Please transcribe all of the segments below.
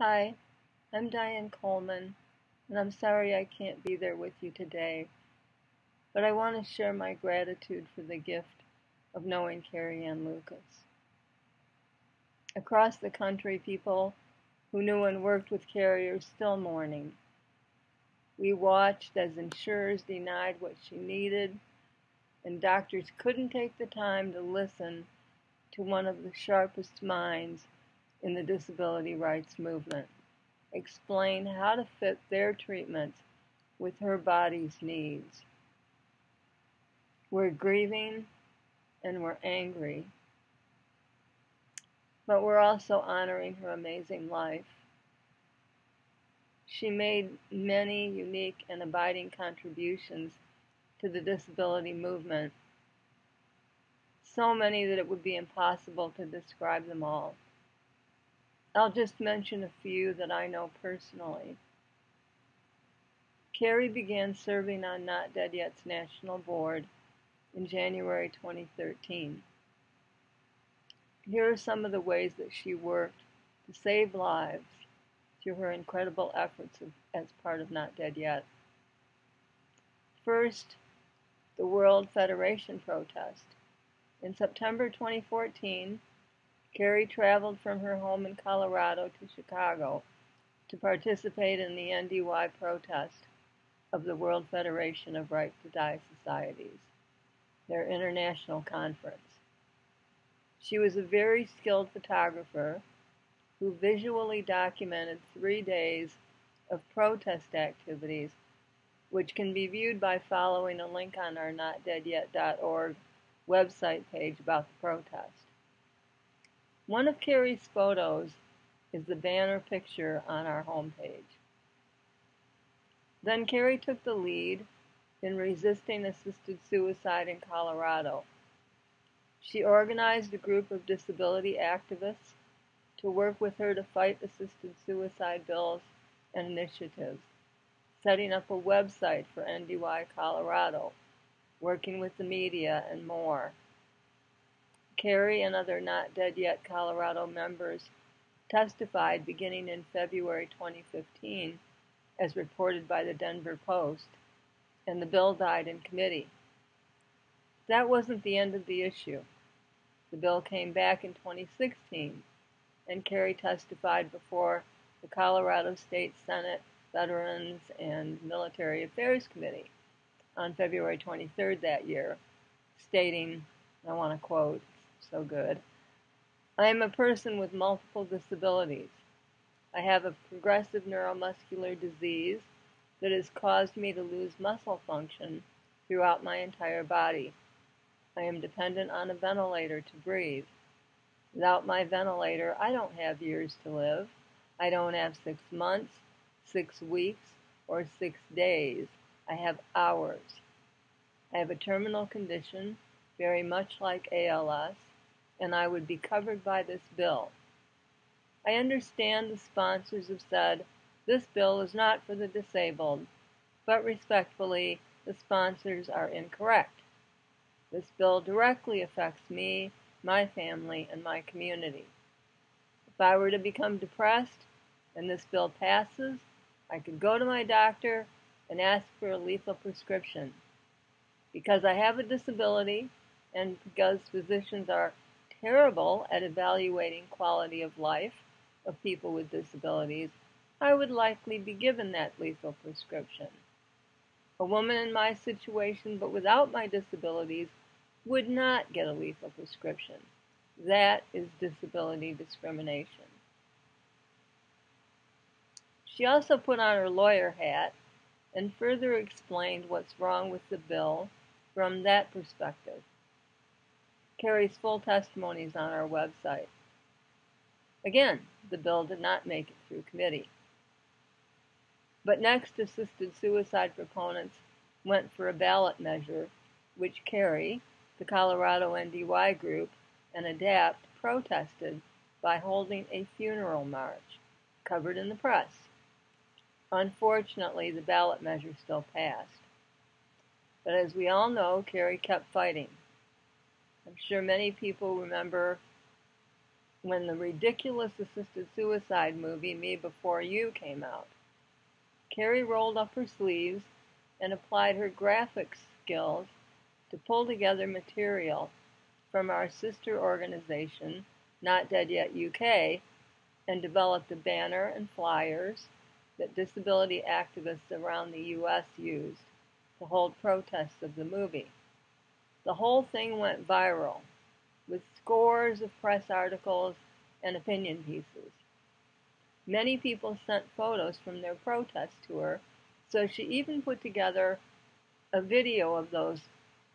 Hi, I'm Diane Coleman, and I'm sorry I can't be there with you today, but I want to share my gratitude for the gift of knowing Carrie Ann Lucas. Across the country, people who knew and worked with Carrie are still mourning. We watched as insurers denied what she needed, and doctors couldn't take the time to listen to one of the sharpest minds in the disability rights movement, explain how to fit their treatments with her body's needs. We're grieving and we're angry, but we're also honoring her amazing life. She made many unique and abiding contributions to the disability movement, so many that it would be impossible to describe them all. I'll just mention a few that I know personally. Carrie began serving on Not Dead Yet's national board in January 2013. Here are some of the ways that she worked to save lives through her incredible efforts as part of Not Dead Yet. First, the World Federation protest. In September 2014, Carrie traveled from her home in Colorado to Chicago to participate in the NDY protest of the World Federation of Right to Die Societies, their international conference. She was a very skilled photographer who visually documented three days of protest activities, which can be viewed by following a link on our notdeadyet.org website page about the protest. One of Carrie's photos is the banner picture on our homepage. Then Carrie took the lead in resisting assisted suicide in Colorado. She organized a group of disability activists to work with her to fight assisted suicide bills and initiatives, setting up a website for NDY Colorado, working with the media, and more. Carrie and other Not Dead Yet Colorado members testified beginning in February 2015, as reported by the Denver Post, and the bill died in committee. That wasn't the end of the issue. The bill came back in 2016, and Carrie testified before the Colorado State Senate Veterans and Military Affairs Committee on February 23rd that year, stating, I want to quote, so good. I am a person with multiple disabilities. I have a progressive neuromuscular disease that has caused me to lose muscle function throughout my entire body. I am dependent on a ventilator to breathe. Without my ventilator, I don't have years to live. I don't have six months, six weeks, or six days. I have hours. I have a terminal condition, very much like ALS, and I would be covered by this bill. I understand the sponsors have said this bill is not for the disabled, but respectfully, the sponsors are incorrect. This bill directly affects me, my family, and my community. If I were to become depressed and this bill passes, I could go to my doctor and ask for a lethal prescription. Because I have a disability and because physicians are terrible at evaluating quality of life of people with disabilities, I would likely be given that lethal prescription. A woman in my situation but without my disabilities would not get a lethal prescription. That is disability discrimination. She also put on her lawyer hat and further explained what's wrong with the bill from that perspective. Carrie's full testimonies on our website. Again, the bill did not make it through committee. But next, assisted suicide proponents went for a ballot measure, which Carrie, the Colorado NDY group, and ADAPT protested by holding a funeral march, covered in the press. Unfortunately, the ballot measure still passed. But as we all know, Carrie kept fighting. I'm sure many people remember when the ridiculous assisted suicide movie Me Before You came out. Carrie rolled up her sleeves and applied her graphics skills to pull together material from our sister organization, Not Dead Yet UK, and developed a banner and flyers that disability activists around the U.S. used to hold protests of the movie. The whole thing went viral, with scores of press articles and opinion pieces. Many people sent photos from their protest tour, so she even put together a video of those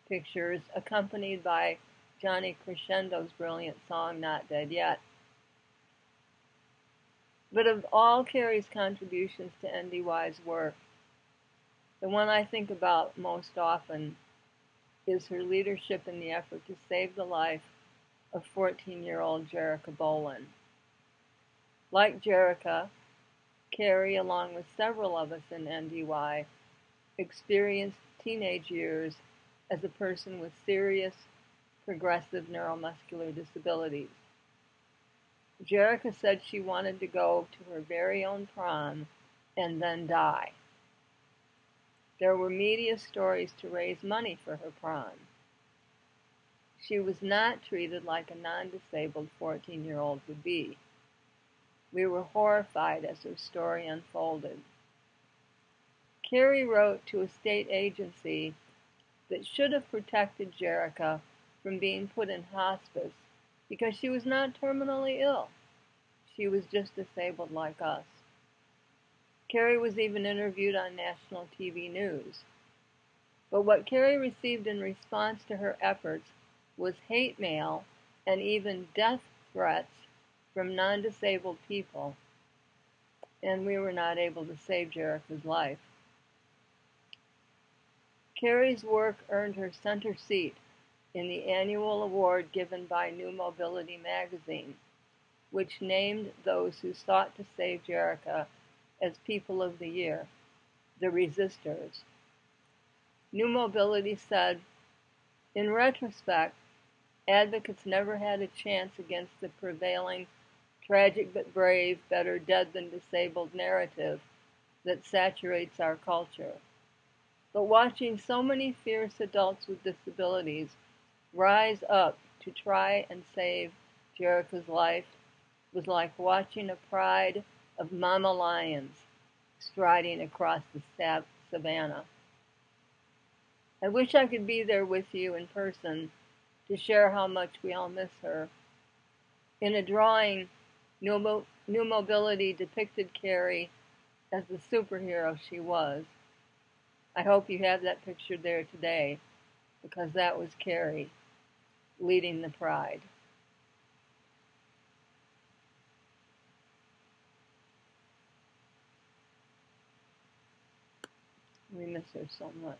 pictures accompanied by Johnny Crescendo's brilliant song Not Dead Yet. But of all Carrie's contributions to NDY's work, the one I think about most often is her leadership in the effort to save the life of 14-year-old Jerika Bolen. Like Jerika, Carrie, along with several of us in NDY, experienced teenage years as a person with serious progressive neuromuscular disabilities. Jerika said she wanted to go to her very own prom and then die. There were media stories to raise money for her prom. She was not treated like a non-disabled 14-year-old would be. We were horrified as her story unfolded. Carrie wrote to a state agency that should have protected Jerika from being put in hospice because she was not terminally ill. She was just disabled like us. Carrie was even interviewed on national TV news. But what Carrie received in response to her efforts was hate mail and even death threats from non-disabled people, and we were not able to save Jerika's life. Carrie's work earned her center seat in the annual award given by New Mobility magazine, which named those who sought to save Jerika as People of the Year, the Resistors. New Mobility said, in retrospect, advocates never had a chance against the prevailing tragic but brave, better dead than disabled narrative that saturates our culture. But watching so many fierce adults with disabilities rise up to try and save Jerika's life was like watching a pride of mama lions striding across the savannah. I wish I could be there with you in person to share how much we all miss her. In a drawing, New, Mo New Mobility depicted Carrie as the superhero she was. I hope you have that picture there today because that was Carrie leading the pride. We miss her so much.